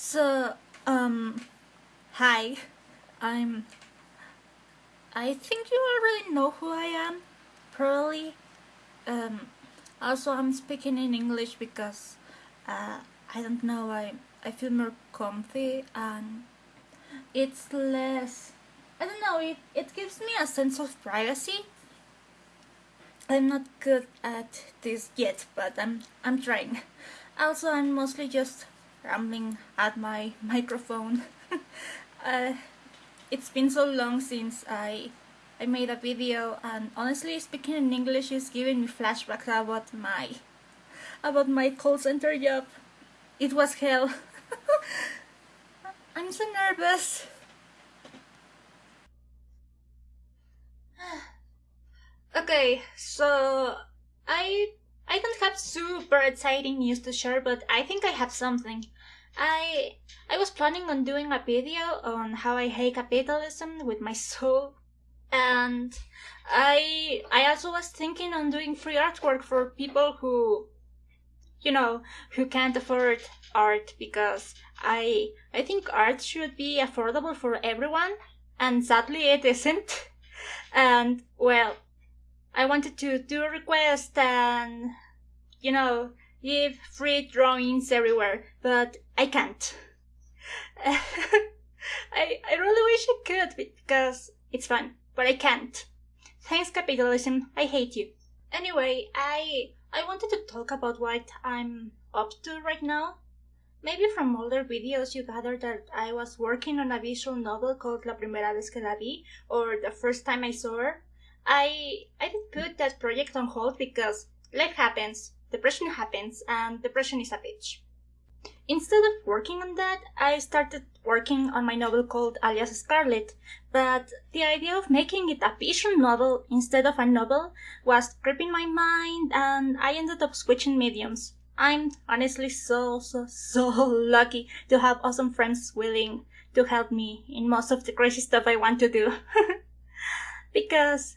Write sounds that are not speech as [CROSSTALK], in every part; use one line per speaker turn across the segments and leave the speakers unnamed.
So, um, hi, I'm. I think you already know who I am, probably. Um, also, I'm speaking in English because uh, I don't know, I, I feel more comfy and it's less. I don't know, it, it gives me a sense of privacy. I'm not good at this yet, but I'm, I'm trying. Also, I'm mostly just rambling at my [LAUGHS] microphone. [LAUGHS] uh, it's been so long since I I made a video and honestly speaking in English is giving me flashbacks about my about my call center job. It was hell. [LAUGHS] I'm so nervous. [SIGHS] okay, so I I don't have super exciting news to share, but I think I have something. I I was planning on doing a video on how I hate capitalism with my [LAUGHS] soul, and I I also was thinking on doing free artwork for people who, you know, who can't afford art because I I think art should be affordable for everyone, and sadly it isn't. [LAUGHS] And well, I wanted to do a request and you know give free drawings everywhere, but I can't. [LAUGHS] I I really wish I could because it's fun, but I can't. Thanks capitalism, I hate you. Anyway, I I wanted to talk about what I'm up to right now. Maybe from older videos you gathered that I was working on a visual novel called La Primera vez que la vi, or The First Time I Saw Her. I I did put that project on hold because life happens, depression happens, and depression is a bitch. Instead of working on that, I started working on my novel called Alias Scarlet, but the idea of making it a visual novel instead of a novel was gripping my mind, and I ended up switching mediums. I'm honestly so, so, so [LAUGHS] lucky to have awesome friends willing to help me in most of the crazy stuff I want to do. [LAUGHS] because,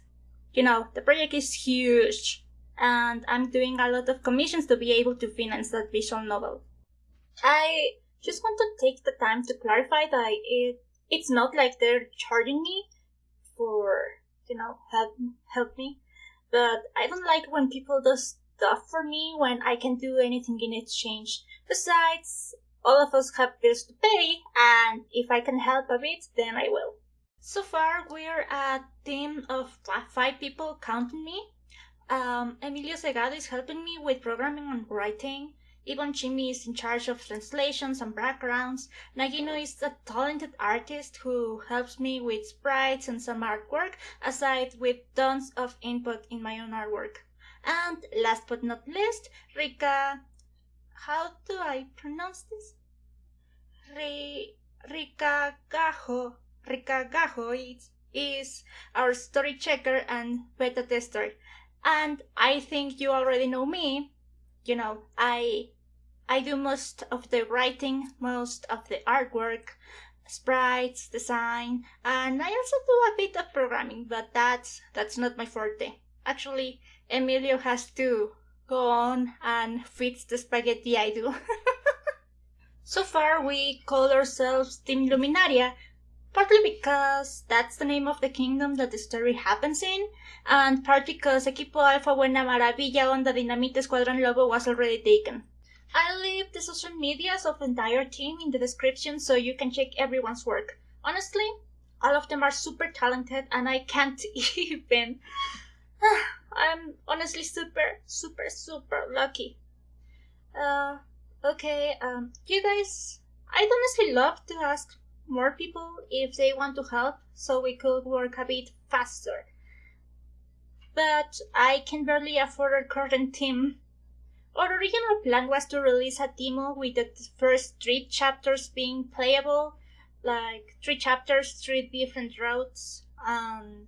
you know, the project is huge and I'm doing a lot of commissions to be able to finance that visual novel. I just want to take the time to clarify that it it's not like they're charging me for you know help help me, but I don't like when people do stuff for me when I can do anything in exchange. Besides, all of us have bills to pay, and if I can help a bit, then I will. So far, we're a team of five people, counting me. Um, Emilio Segado is helping me with programming and writing. Ivan Chimi is in charge of translations and backgrounds. Nagino is a talented artist who helps me with sprites and some artwork, aside with tons of input in my own artwork. And last but not least, Rika. How do I pronounce this? Rika Gajo. Rika Gajo is, is our story checker and beta tester and I think you already know me. You know, I I do most of the writing, most of the artwork, sprites, design, and I also do a bit of programming, but that's that's not my forte. Actually, Emilio has to go on and fix the spaghetti I do. [LAUGHS] so far, we call ourselves Team Luminaria, partly because that's the name of the kingdom that the story happens in, and partly because Equipo Alpha Buena Maravilla Onda Dinamita Escuadrón Lobo was already taken. I'll leave the social medias of the entire team in the description so you can check everyone's work. Honestly, all of them are super talented and I can't [LAUGHS] even. [SIGHS] I'm honestly super, super, super lucky. Uh, okay, um, you guys, I'd honestly love to ask more people if they want to help so we could work a bit faster. But I can barely afford a current team. Our original plan was to release a demo with the first three chapters being playable, like three chapters, three different routes, and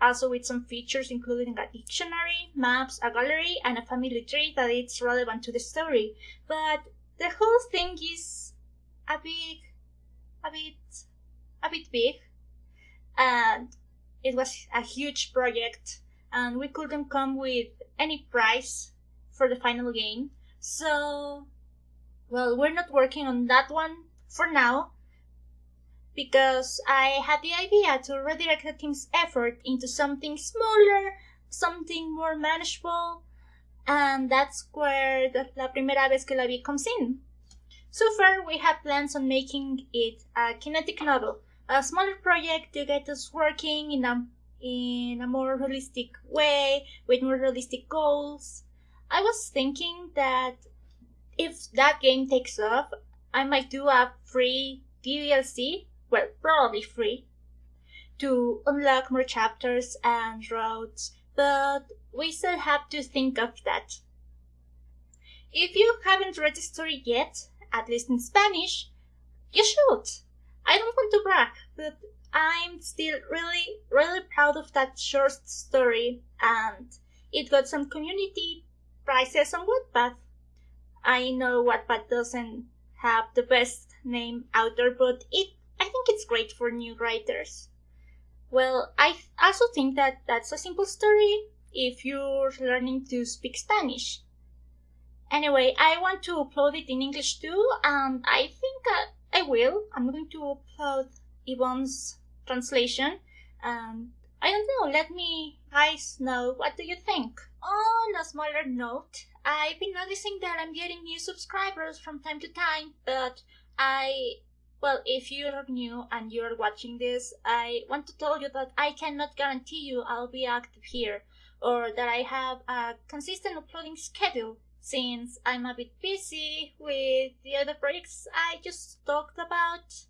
also with some features including a dictionary, maps, a gallery, and a family tree that is relevant to the story. But the whole thing is a bit a bit a bit big and it was a huge project and we couldn't come with any price for the final game so well, we're not working on that one for now because I had the idea to redirect the team's effort into something smaller, something more manageable, and that's where the La Primera Vez que la Vi comes in. So far, we have plans on making it a kinetic novel, a smaller project to get us working in a in a more realistic way with more realistic goals. I was thinking that if that game takes off, I might do a free DLC, well, probably free, to unlock more chapters and routes, but we still have to think of that. If you haven't read the story yet, at least in Spanish, you should. I don't want to brag, but I'm still really, really proud of that short story, and it got some community prizes on Wattpad. I know Wattpad doesn't have the best name out there, but it I think it's great for new writers. Well, I also think that that's a simple story if you're learning to speak Spanish. Anyway, I want to upload it in English too, and I think I, I will. I'm going to upload Ivan's translation. And I don't know, let me guys know what do you think. On a smaller note, I've been noticing that I'm getting new subscribers from time to time, but I well, if you're new and you're watching this, I want to tell you that I cannot guarantee you I'll be active here or that I have a consistent uploading schedule since I'm a bit busy with the other projects I just talked about.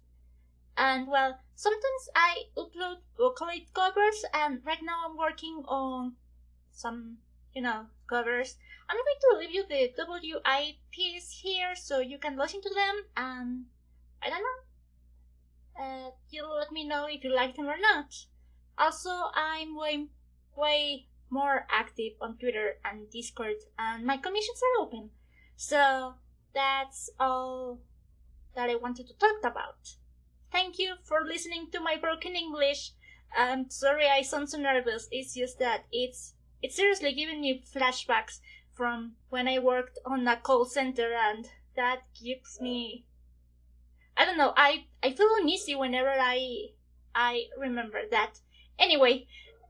And well, sometimes I upload Vocaloid covers and right now I'm working on some, you know, covers. I'm going to leave you the WIPs here so you can listen to them and I don't know. Uh, you'll let me know if you like them or not. Also, I'm way, way more active on Twitter and Discord, and my commissions are open. So that's all that I wanted to talk about. Thank you for listening to my broken English. I'm sorry I sound so nervous. It's just that it's it's seriously giving me flashbacks from when I worked on a call center and that gives me I don't know, I, I feel uneasy whenever I I remember that. Anyway,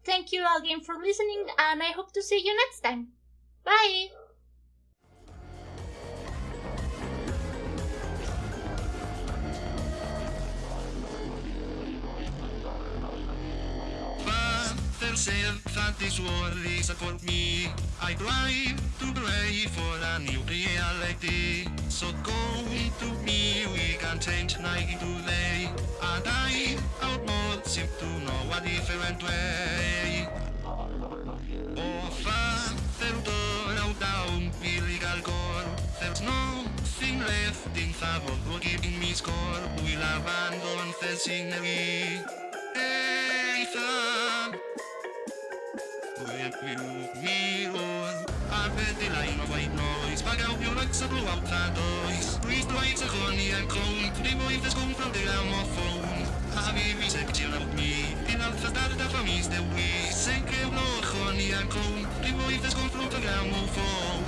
thank you again for listening and I hope to see you next time. Bye!
myself that this is for me. I try to pray for a new reality. So go to me, we can change night to day. And I outboard seem to know a different way. Oh, Father, out down, illegal core. There's nothing left in favor of giving me score. We'll abandon the scenery. Hey, the line of white noise Back out your lights and blow out that noise Breathe the lights of honey and cone To the come from the gramophone Habibi se chill out me In alfa starta famiglia de we Se che blow honey and cone To the boy that's come from the gramophone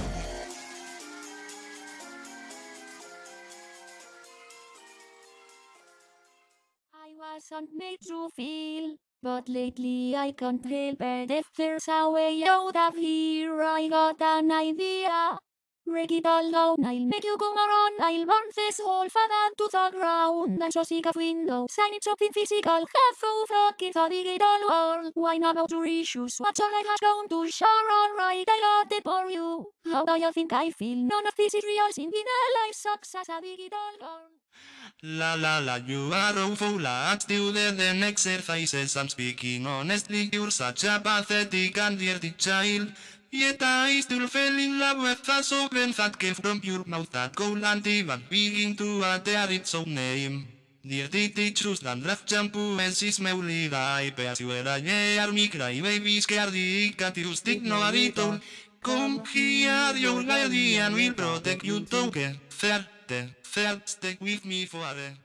I wasn't made to feel but lately I can't help it if there's a way out of here. I got an idea It down, I'll make you come around I'll burn this whole father to the ground And so seek a window, sign it something physical Have so fucking a digital world Why not about your issues? What's all I have down to share alright I got it for you How do you think I feel? None of this is real Since life sucks as a digital
La la la, you are awful lads, do the then exercises, I'm speaking honestly, you're such a pathetic and dirty child. Yet I still fell in love with a sovereign that came from your mouth that cold and even begin to utter its own name. Dirty teachers and left shampoo and she smelly die, but you are a me cry, baby scared, can't you stick no a Come here, your lady, and we'll protect you, get fair. Fair, stay with me forever.